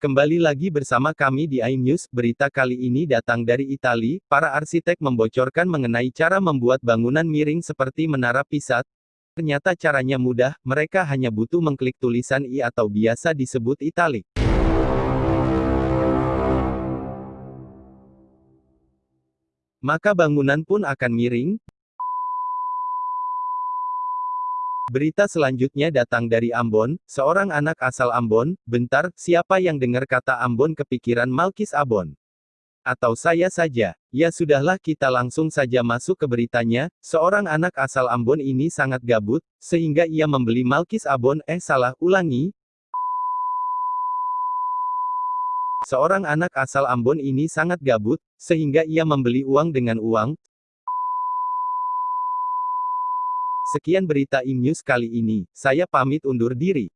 Kembali lagi bersama kami di iNews, berita kali ini datang dari Italia, para arsitek membocorkan mengenai cara membuat bangunan miring seperti menara Pisa. Ternyata caranya mudah, mereka hanya butuh mengklik tulisan I atau biasa disebut italik. Maka bangunan pun akan miring, Berita selanjutnya datang dari Ambon, seorang anak asal Ambon, bentar, siapa yang dengar kata Ambon kepikiran Malkis Abon? Atau saya saja? Ya sudahlah kita langsung saja masuk ke beritanya, seorang anak asal Ambon ini sangat gabut, sehingga ia membeli Malkis Abon, eh salah, ulangi. Seorang anak asal Ambon ini sangat gabut, sehingga ia membeli uang dengan uang, Sekian berita IMNews kali ini, saya pamit undur diri.